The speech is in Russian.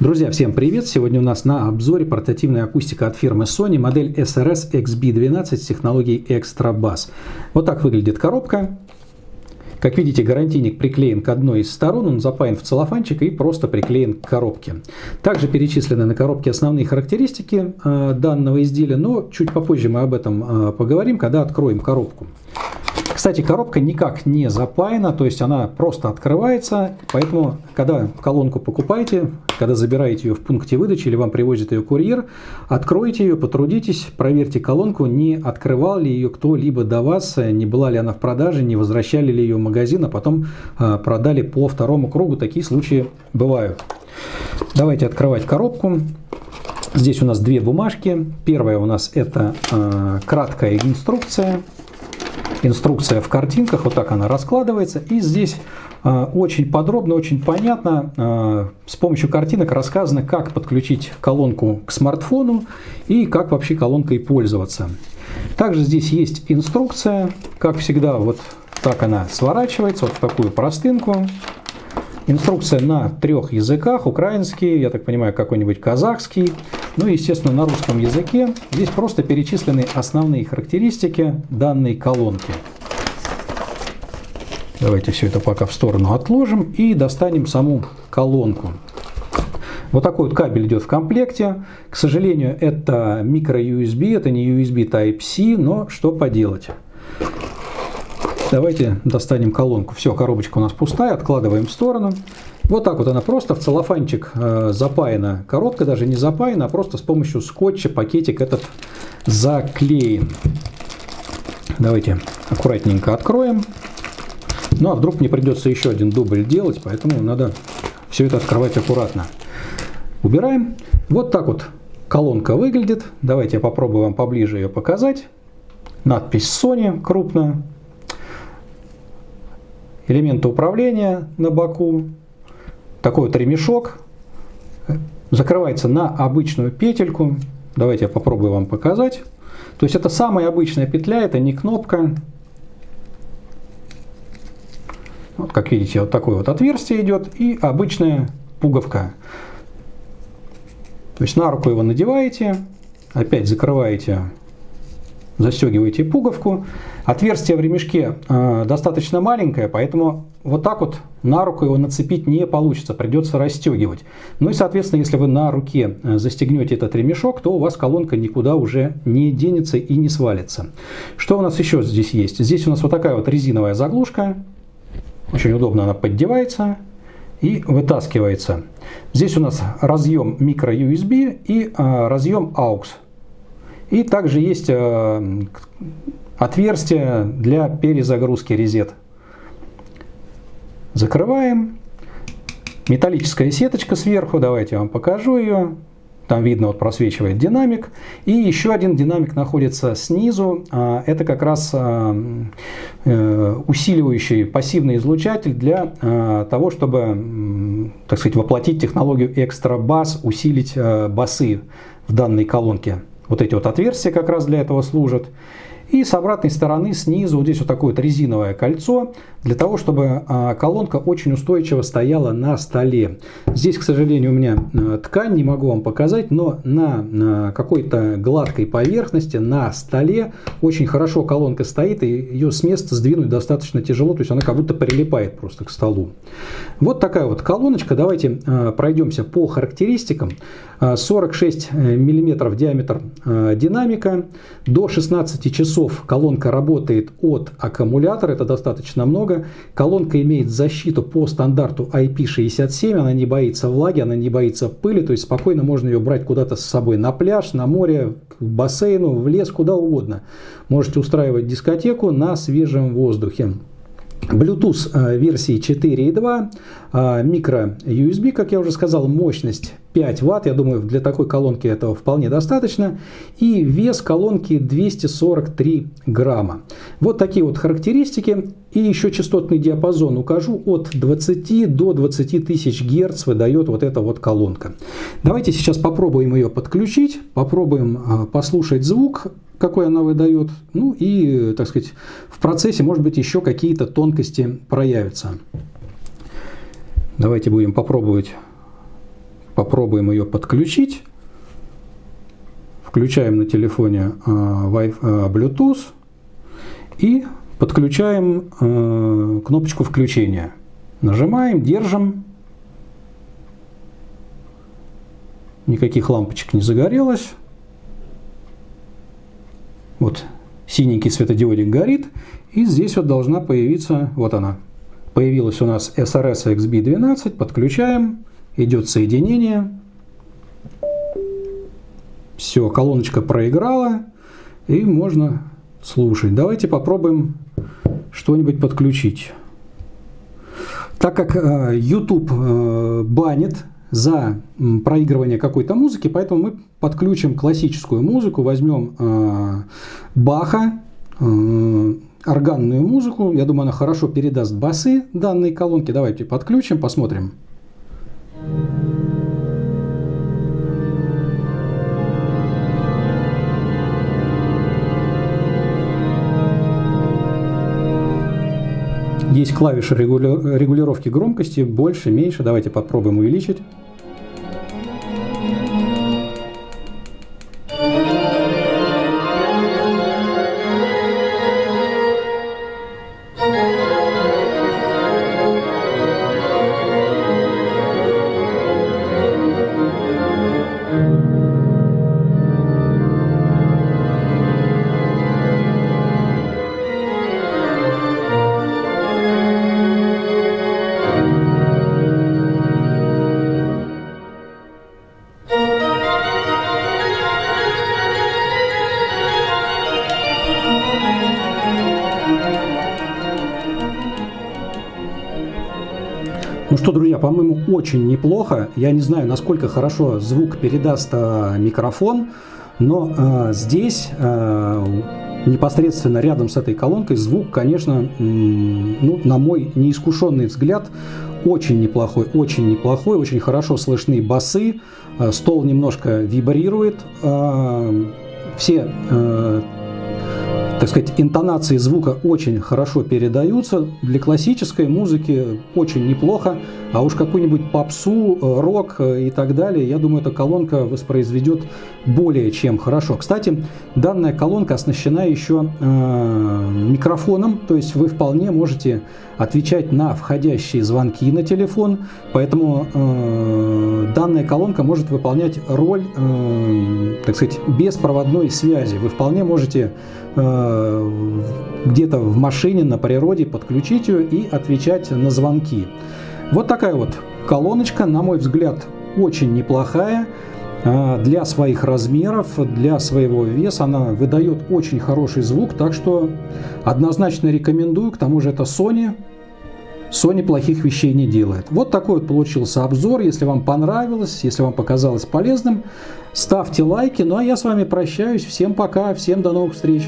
Друзья, всем привет! Сегодня у нас на обзоре портативная акустика от фирмы Sony, модель SRS XB12 с технологией Extra Bass. Вот так выглядит коробка. Как видите, гарантийник приклеен к одной из сторон, он запаян в целлофанчик и просто приклеен к коробке. Также перечислены на коробке основные характеристики э, данного изделия, но чуть попозже мы об этом э, поговорим, когда откроем коробку. Кстати, коробка никак не запаяна, то есть она просто открывается, поэтому, когда колонку покупаете, когда забираете ее в пункте выдачи или вам привозит ее курьер, откройте ее, потрудитесь, проверьте колонку, не открывал ли ее кто-либо до вас, не была ли она в продаже, не возвращали ли ее в магазин, а потом а, продали по второму кругу. Такие случаи бывают. Давайте открывать коробку. Здесь у нас две бумажки. Первая у нас это э, краткая инструкция инструкция в картинках, вот так она раскладывается. И здесь э, очень подробно, очень понятно э, с помощью картинок рассказано, как подключить колонку к смартфону и как вообще колонкой пользоваться. Также здесь есть инструкция, как всегда, вот так она сворачивается, вот в такую простынку. Инструкция на трех языках, украинский, я так понимаю, какой-нибудь казахский, ну и, естественно, на русском языке. Здесь просто перечислены основные характеристики данной колонки. Давайте все это пока в сторону отложим и достанем саму колонку. Вот такой вот кабель идет в комплекте. К сожалению, это микро-USB, это не USB Type-C, но что поделать. Давайте достанем колонку. Все, коробочка у нас пустая, откладываем в сторону. Вот так вот она просто в целлофанчик э, запаяна. Коробка даже не запаяна, а просто с помощью скотча пакетик этот заклеен. Давайте аккуратненько откроем. Ну а вдруг мне придется еще один дубль делать, поэтому надо все это открывать аккуратно. Убираем. Вот так вот колонка выглядит. Давайте я попробую вам поближе ее показать. Надпись Sony крупно элементы управления на боку, такой вот ремешок, закрывается на обычную петельку. Давайте я попробую вам показать. То есть это самая обычная петля, это не кнопка. Вот, как видите, вот такое вот отверстие идет и обычная пуговка. То есть на руку его надеваете, опять закрываете застегиваете пуговку. Отверстие в ремешке э, достаточно маленькое, поэтому вот так вот на руку его нацепить не получится, придется расстегивать. Ну и, соответственно, если вы на руке э, застегнете этот ремешок, то у вас колонка никуда уже не денется и не свалится. Что у нас еще здесь есть? Здесь у нас вот такая вот резиновая заглушка. Очень удобно она поддевается и вытаскивается. Здесь у нас разъем micro-USB и э, разъем AUX. И также есть э, отверстие для перезагрузки резет. Закрываем. Металлическая сеточка сверху, давайте я вам покажу ее. Там видно, вот просвечивает динамик. И еще один динамик находится снизу. А, это как раз а, э, усиливающий пассивный излучатель для а, того, чтобы, так сказать, воплотить технологию экстра бас, усилить басы в данной колонке. Вот эти вот отверстия как раз для этого служат. И с обратной стороны снизу вот здесь вот такое вот резиновое кольцо, для того, чтобы а, колонка очень устойчиво стояла на столе. Здесь, к сожалению, у меня а, ткань, не могу вам показать, но на какой-то гладкой поверхности, на столе очень хорошо колонка стоит, и ее с места сдвинуть достаточно тяжело, то есть она как будто прилипает просто к столу. Вот такая вот колоночка. Давайте а, пройдемся по характеристикам. 46 мм диаметр динамика, до 16 часов часов колонка работает от аккумулятора, это достаточно много. Колонка имеет защиту по стандарту IP67, она не боится влаги, она не боится пыли, то есть спокойно можно ее брать куда-то с собой на пляж, на море, к бассейну, в лес, куда угодно. Можете устраивать дискотеку на свежем воздухе. Bluetooth э, версии 4.2, э, микро USB, как я уже сказал, мощность 5 Вт, я думаю, для такой колонки этого вполне достаточно, и вес колонки 243 грамма. Вот такие вот характеристики, и еще частотный диапазон укажу, от 20 до 20 тысяч Гц выдает вот эта вот колонка. Давайте сейчас попробуем ее подключить, попробуем э, послушать звук, какой она выдает. Ну и, так сказать, в процессе, может быть, еще какие-то тонкости проявятся. Давайте будем попробовать попробуем ее подключить. Включаем на телефоне Bluetooth и подключаем кнопочку включения. Нажимаем, держим. Никаких лампочек не загорелось. Вот синенький светодиодик горит. И здесь вот должна появиться, вот она, появилась у нас SRS XB12, подключаем, идет соединение. Все, колоночка проиграла, и можно слушать. Давайте попробуем что-нибудь подключить. Так как э, YouTube э, банит за проигрывание какой-то музыки, поэтому мы подключим классическую музыку, возьмем э, Баха, органную музыку. Я думаю, она хорошо передаст басы данной колонки. Давайте подключим, посмотрим. Есть клавиши регулировки громкости, больше, меньше. Давайте попробуем увеличить. Что, друзья, по-моему, очень неплохо. Я не знаю, насколько хорошо звук передаст э, микрофон, но э, здесь э, непосредственно рядом с этой колонкой звук, конечно, ну, на мой неискушенный взгляд, очень неплохой, очень неплохой, очень хорошо слышны басы, стол немножко вибрирует, все так сказать, интонации звука очень хорошо передаются. Для классической музыки очень неплохо. А уж какую-нибудь попсу, э, рок э, и так далее, я думаю, эта колонка воспроизведет более чем хорошо. Кстати, данная колонка оснащена еще э, микрофоном, то есть вы вполне можете отвечать на входящие звонки на телефон, поэтому э, данная колонка может выполнять роль, э, так сказать, беспроводной связи. Вы вполне можете э, где-то в машине, на природе подключить ее и отвечать на звонки. Вот такая вот колоночка, на мой взгляд, очень неплохая. А, для своих размеров, для своего веса она выдает очень хороший звук, так что однозначно рекомендую. К тому же это Sony. Sony плохих вещей не делает. Вот такой вот получился обзор. Если вам понравилось, если вам показалось полезным, ставьте лайки. Ну а я с вами прощаюсь. Всем пока, всем до новых встреч.